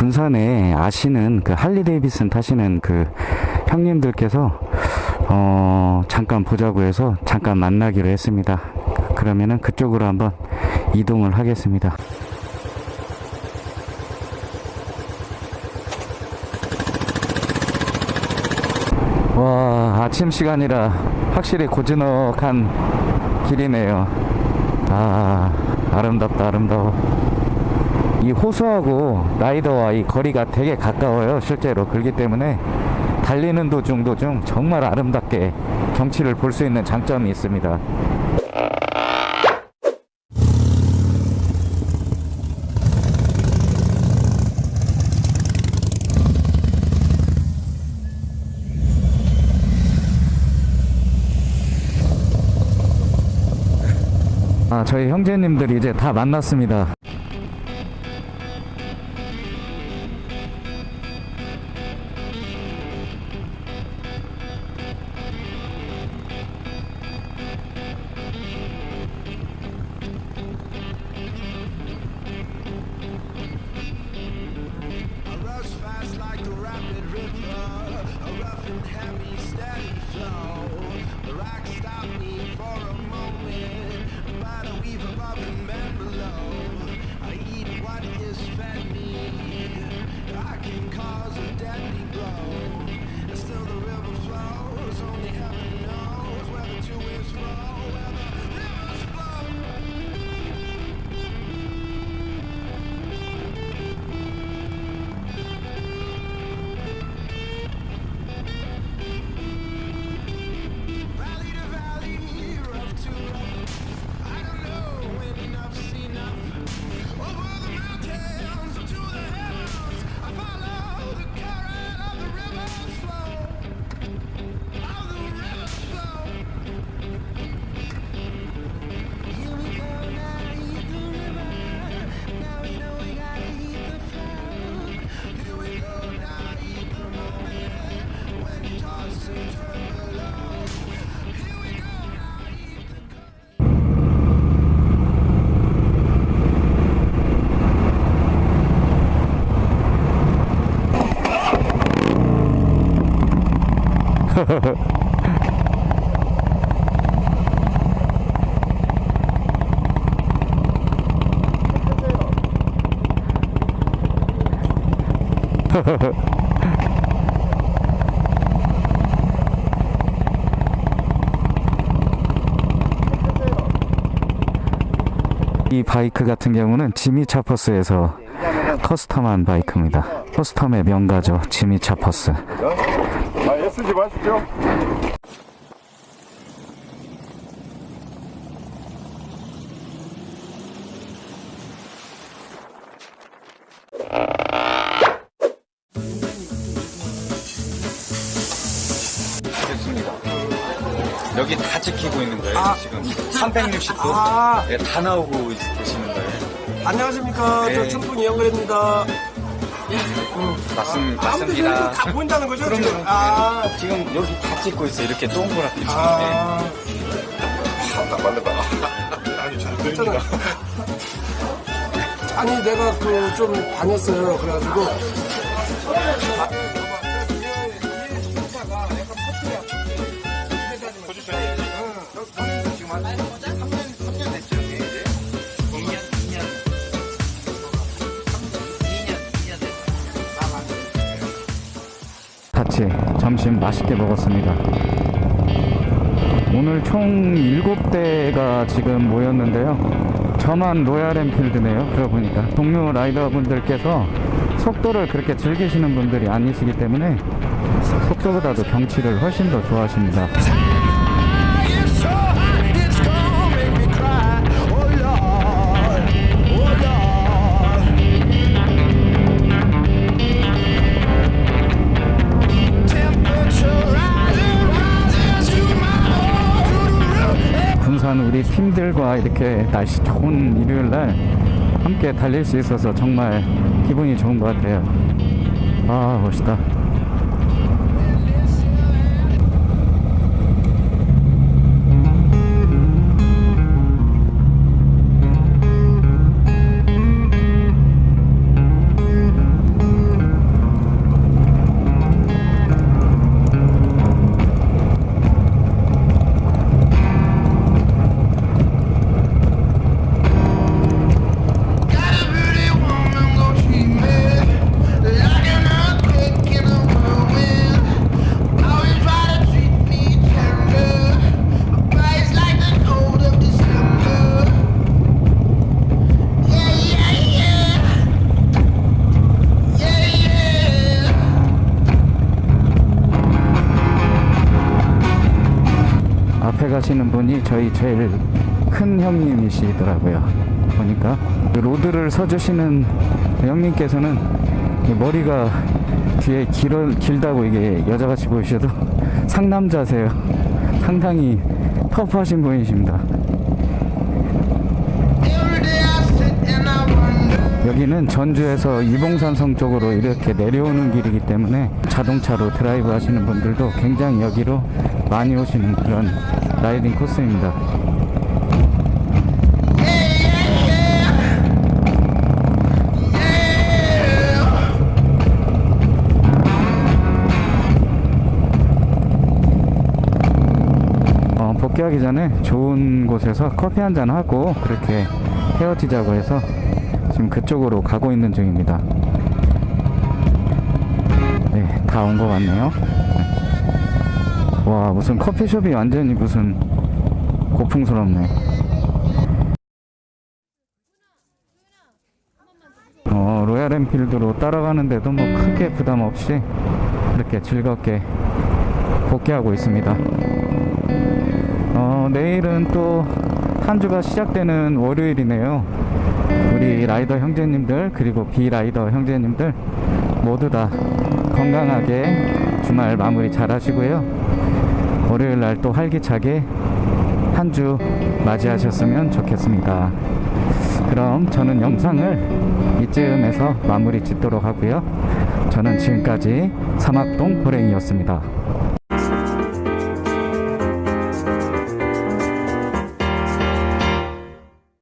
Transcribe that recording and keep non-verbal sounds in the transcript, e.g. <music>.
군산에 아시는 그 할리 데이비슨 타시는 그 형님들께서 어 잠깐 보자고 해서 잠깐 만나기로 했습니다. 그러면은 그쪽으로 한번 이동을 하겠습니다. 와 아침 시간이라 확실히 고즈넉한 길이네요 아 아름답다 아름다워 이 호수하고 라이더와 이 거리가 되게 가까워요 실제로. 그렇기 때문에 달리는 도중 도중 정말 아름답게 경치를 볼 수 있는 장점이 있습니다. 아 저희 형제님들이 이제 다 만났습니다 이 바이크 같은 경우는 지미 차퍼스에서 custom한 바이크입니다. custom의 명가죠. 지미 차퍼스 아, 애쓰지 마십시오. 됐습니다. 여기 다 찍히고 있는 거예요, 지금. 360도. 아. 네, 다 나오고 있- 계시는 거예요. 안녕하십니까. 네. 저 천풍이 영근입니다. 맞습, 아무튼 맞습니다. 다 보인다는 거죠, 그럼요. 지금? 아. 지금 여기 다 찍고 있어요. 이렇게 동그랗게. 네. 아. 딱 맞는다. 아니, 잘. 들립니다. 아니, 내가 그 좀 다녔어요. 그래가지고. 같이 점심 맛있게 먹었습니다. 오늘 총 7대가 지금 모였는데요. 저만 로얄 엔필드네요. 그러고 보니까 동료 라이더분들께서 속도를 그렇게 즐기시는 분들이 아니시기 때문에 속도보다도 경치를 훨씬 더 좋아하십니다. 군산 우리 팀들과 이렇게 날씨 좋은 일요일 날 함께 달릴 수 있어서 정말 기분이 좋은 것 같아요. 아, 멋있다. 하시는 분이 저희 제일 큰 형님이시더라고요. 보니까 그 road를 서주시는 형님께서는 이 머리가 뒤에 길어, 길다고 이게 여자같이 보이셔도 <laughs> 상남자세요. 상당히 터프하신 분이십니다. 여기는 전주에서 이봉산성 쪽으로 이렇게 내려오는 길이기 때문에 자동차로 드라이브 하시는 분들도 굉장히 여기로 많이 오시는 그런 라이딩 코스입니다. 어, 복귀하기 전에 좋은 곳에서 커피 한 잔 하고 그렇게 헤어지자고 해서 지금 그쪽으로 가고 있는 중입니다. 네, 다 온 것 같네요. 네. 와, 무슨 커피숍이 완전히 무슨 고풍스럽네. 어, 로얄 엔필드로 따라가는데도 뭐 크게 부담 없이 이렇게 즐겁게 복귀하고 있습니다. 어, 내일은 또 한 주가 시작되는 월요일이네요. 우리 라이더 형제님들 그리고 비라이더 형제님들 모두 다 건강하게 주말 마무리 잘 하시고요. 월요일 날 또 활기차게 한 주 맞이하셨으면 좋겠습니다. 그럼 저는 영상을 이쯤에서 마무리 짓도록 하고요. 저는 지금까지 사막동 호랭이였습니다.